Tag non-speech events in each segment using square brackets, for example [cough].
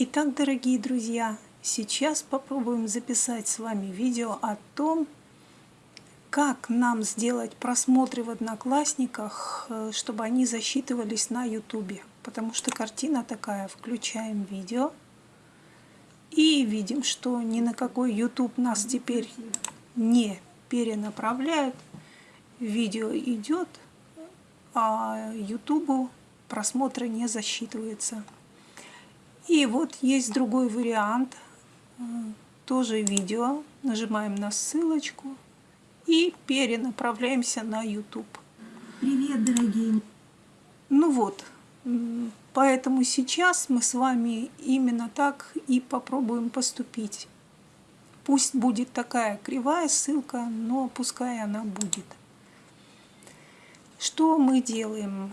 Итак, дорогие друзья, сейчас попробуем записать с вами видео о том, как нам сделать просмотры в Одноклассниках, э, чтобы они засчитывались на Ютубе. Потому что картина такая, включаем видео и видим, что ни на какой YouTube нас теперь не перенаправляют. Видео идет, а YouTube просмотра не засчитывается. И вот есть другой вариант, э, тоже видео. Нажимаем на ссылочку и перенаправляемся на YouTube. Привет, дорогие! Ну вот, поэтому сейчас мы с вами именно так и попробуем поступить. Пусть будет такая кривая ссылка, но пускай она будет. Что мы делаем?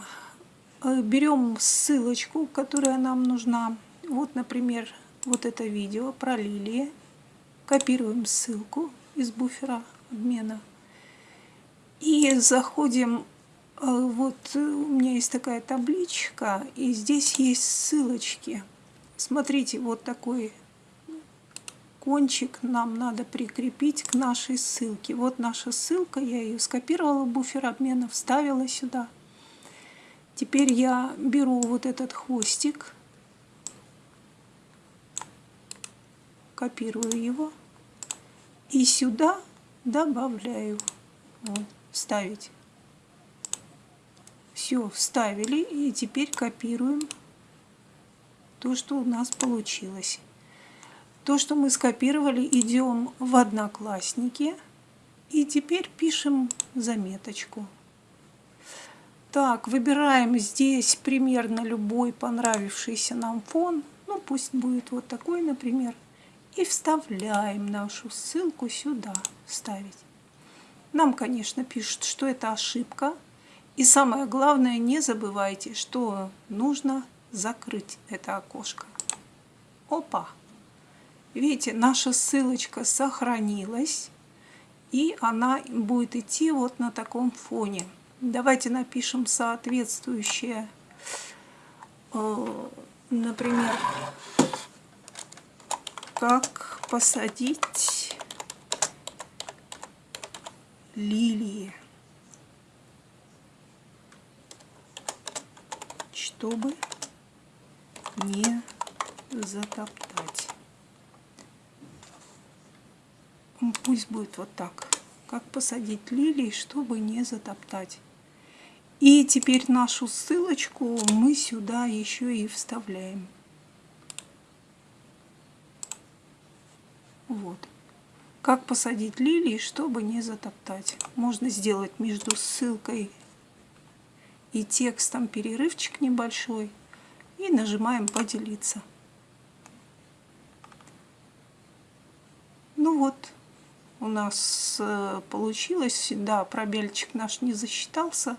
Э, берем ссылочку, которая нам нужна. Вот, например, вот это видео про лилии. Копируем ссылку из буфера обмена. И заходим, э, вот у меня есть такая табличка, и здесь есть ссылочки. Смотрите, вот такой кончик нам надо прикрепить к нашей ссылке. Вот наша ссылка, я ее скопировала в буфер обмена, вставила сюда. Теперь я беру вот этот хвостик, копирую его и сюда добавляю. Вот, вставить. Все, вставили и теперь копируем то, что у нас получилось. То, что мы скопировали, идем в Одноклассники и теперь пишем заметочку. Так, выбираем здесь примерно любой понравившийся нам фон. Ну, пусть будет вот такой, например. И вставляем нашу ссылку сюда. Вставить. Нам, конечно, пишут, что это ошибка. И самое главное, не забывайте, что нужно закрыть это окошко. Опа! Видите, наша ссылочка сохранилась. И она будет идти вот на таком фоне. Давайте напишем соответствующее, э, например, как посадить лилии, чтобы не затоптать. Пусть будет вот так. Как посадить лилии, чтобы не затоптать. И теперь нашу ссылочку мы сюда еще и вставляем. Вот. Как посадить лилии, чтобы не затоптать. Можно сделать между ссылкой и текстом перерывчик небольшой. И нажимаем «Поделиться». Ну вот, у нас э, получилось. Да, пробельчик наш не засчитался.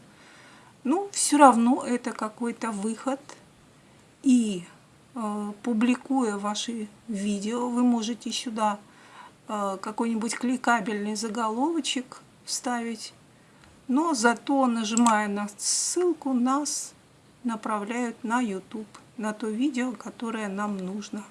Ну, все равно это какой-то выход. И публикуя ваши видео, вы можете сюда э, какой-нибудь кликабельный заголовочек вставить. Но зато, нажимая на ссылку, нас направляют на YouTube, на то видео, которое нам нужно.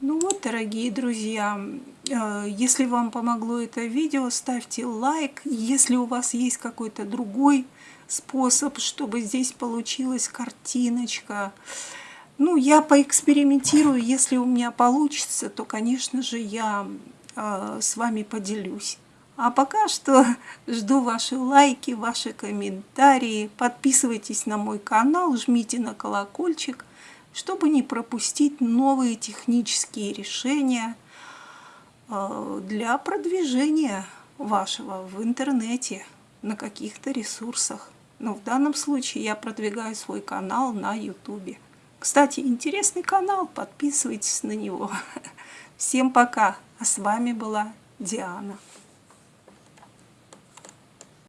Ну вот, дорогие друзья, э, если вам помогло это видео, ставьте лайк. Если у вас есть какой-то другой способ, чтобы здесь получилась картиночка, ну, я поэкспериментирую. Если у меня получится, то, конечно же, я э, с вами поделюсь. А пока что [laughs] жду ваши лайки, ваши комментарии. Подписывайтесь на мой канал, жмите на колокольчик чтобы не пропустить новые технические решения э, для продвижения вашего в интернете на каких-то ресурсах. Но в данном случае я продвигаю свой канал на YouTube. Кстати, интересный канал, подписывайтесь на него. [laughs] Всем пока, а с вами была Диана.